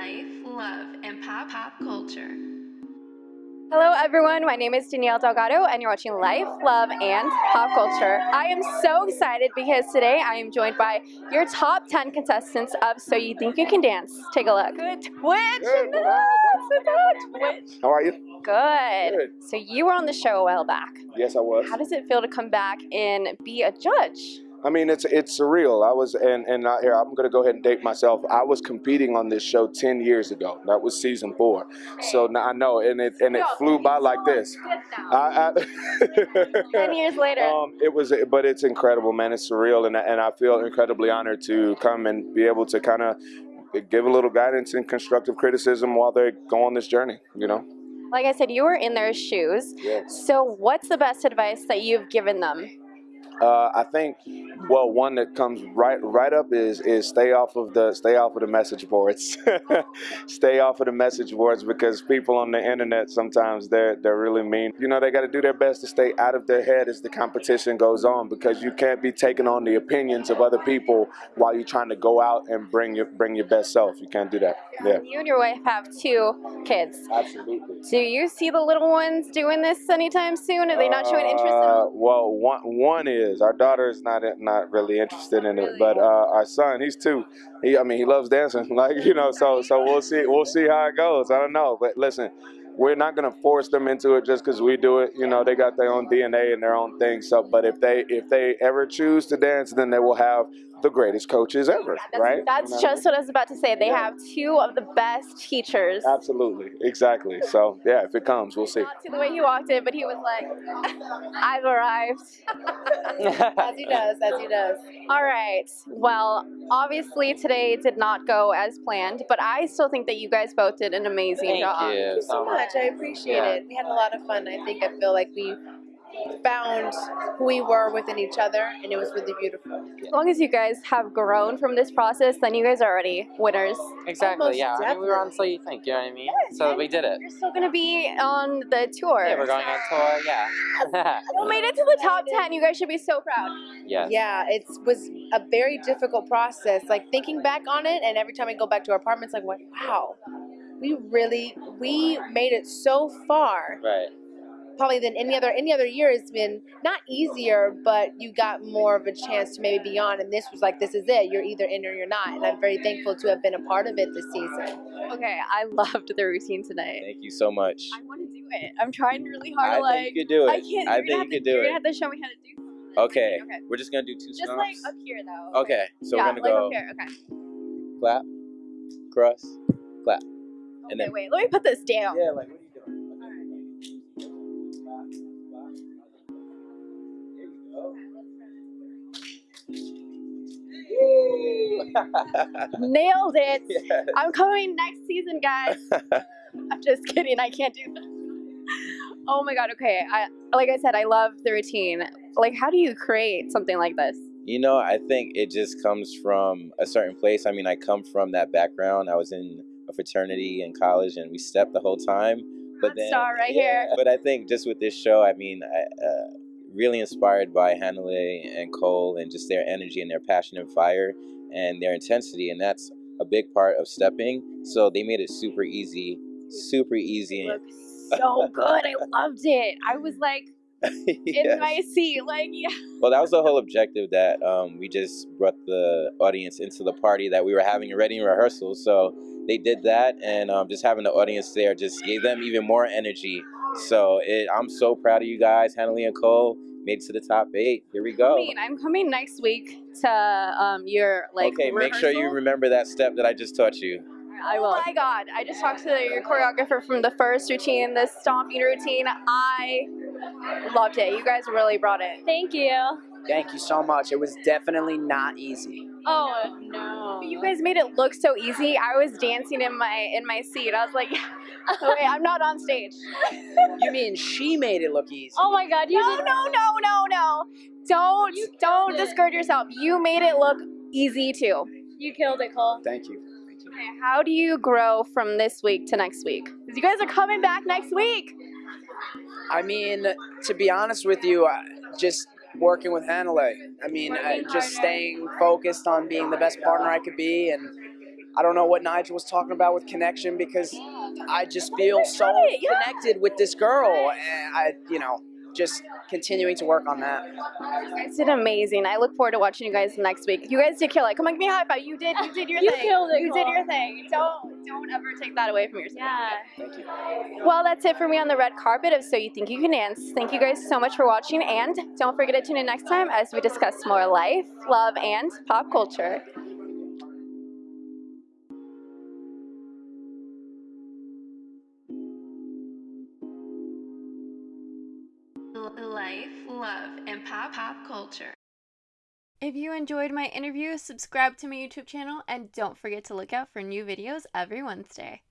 life, love, and pop pop culture. Hello, everyone. My name is Danielle Delgado, and you're watching Life, Love, and Pop Culture. I am so excited because today I am joined by your top 10 contestants of So You Think You Can Dance. Take a look. Good Twitch. Good. Twitch. How are you? Good. Good. So you were on the show a while back. Yes, I was. How does it feel to come back and be a judge? I mean, it's it's surreal. I was, and and I, here I'm gonna go ahead and date myself. I was competing on this show ten years ago. That was season four. So now I know, and it and it flew by like this. I, I, 10 years later. Um, it was, but it's incredible, man. It's surreal, and and I feel incredibly honored to come and be able to kind of give a little guidance and constructive criticism while they go on this journey. You know. like I said, you were in their shoes. Yes. So what's the best advice that you've given them? Uh, I think, well, one that comes right right up is is stay off of the stay off of the message boards. stay off of the message boards because people on the internet sometimes they're they're really mean. You know, they got to do their best to stay out of their head as the competition goes on because you can't be taking on the opinions of other people while you're trying to go out and bring your bring your best self. You can't do that. Yeah, You and your wife have two kids. absolutely. Do you see the little ones doing this anytime soon? Are they not showing interest in Uh, it? well, one one is our daughter is not not really interested in it, but uh, our son, he's two. He, I mean, he loves dancing, like you know. So so we'll see we'll see how it goes. I don't know, but listen, we're not gonna force them into it just because we do it. You know, they got their own DNA and their own thing. So, but if they if they ever choose to dance, then they will have the greatest coaches ever, That's, right? that's You know? just what I was about to say. They Yeah. have two of the best teachers. absolutely exactly. So yeah, if it comes, we'll see. Not to the way he walked in, but he was like, I've arrived. as he does, as he does. All right. Well, obviously today did not go as planned, but I still think that you guys both did an amazing Thank job. Thank you you so much. I appreciate Yeah. it. We had a lot of fun. I think I feel like we found who we were within each other, and it was really beautiful. As long as you guys have grown from this process, then you guys are already winners. Exactly, Almost yeah. I mean, we were on So You Think, you know what I mean? so we did it. You're still going to be on the tour. Yeah, we're going on tour, yeah. we made it to the top 10. You guys should be so proud. yes. Yeah, it was a very difficult process. Like thinking back on it, and every time I go back to our apartments, like, wow, we really we made it so far. Right. Probably than any other any other year. It's been not easier, but you got more of a chance to maybe be on. And this was like, this is it. You're either in or you're not. And I'm very thankful to have been a part of it this season. Okay, I loved the routine tonight. Thank you so much. I want to do it. I'm trying really hard I to like. think you could do it. I can't. I think you to, could do You're it. gonna have to show me how to do. something. Okay. Okay. We're just gonna do two Just stomps. like up here though. okay. So yeah, we're gonna like go up here. Okay. clap, cross, clap. Okay, And then- wait. Let me put this down. Yeah, like Nailed it. Yes. I'm coming next season, guys. I'm just kidding. I can't do that. Oh my god. Okay. I like I said, I love the routine. Like, how do you create something like this? You know, I think it just comes from a certain place. I mean, I come from that background. I was in a fraternity in college, and we stepped the whole time. But Hot then, star right yeah, here. But I think just with this show, I mean, I, uh, really inspired by Hannahlei and Cole, and just their energy and their passion and fire, and their intensity, and that's a big part of stepping. So they made it super easy, super easy. Look so good. I loved it. I was like in my seat. Like, yeah. Well, that was the whole objective that um, we just brought the audience into the party that we were having already in rehearsal. So they did that, and um, just having the audience there just gave them even more energy. So it, I'm so proud of you guys, Hannahlei and Cole. Made it to the top eight. Here we go. I mean, I'm coming next week to um your like. okay, make sure you remember that step that I just taught you. I will. Oh my god! I just talked to your choreographer from the first routine, the stomping routine. I loved it. You guys really brought it. Thank you. Thank you so much. It was definitely not easy. Oh no! You guys made it look so easy. I was dancing in my in my seat. I was like, oh, wait, I'm not on stage. You mean she made it look easy? Oh my god! You no, no, no, no, no! Don't don't discourage yourself. You made it look easy too. You killed it, Cole. Thank you. Thank you. Okay, how do you grow from this week to next week? Because you guys are coming back next week. I mean, to be honest with you, I- just working with Hannahlei. I mean, I, just staying focused on being the best partner I could be and I don't know what Nigel was talking about with connection because I just feel so connected with this girl. And I, you know, just continuing to work on that. You guys did amazing. I look forward to watching you guys next week. You guys did kill it. Come on, give me a high five. You did. You did your You thing. You killed it, You did your thing. Don't don't ever take that away from yourself. Yeah. Thank you. Well, that's it for me on the red carpet of So You Think You Can Dance. Thank you guys so much for watching, and don't forget to tune in next time as we discuss more life, love, and pop culture. Life, love, and pop pop culture. If you enjoyed my interview, subscribe to my YouTube channel and don't forget to look out for new videos every Wednesday.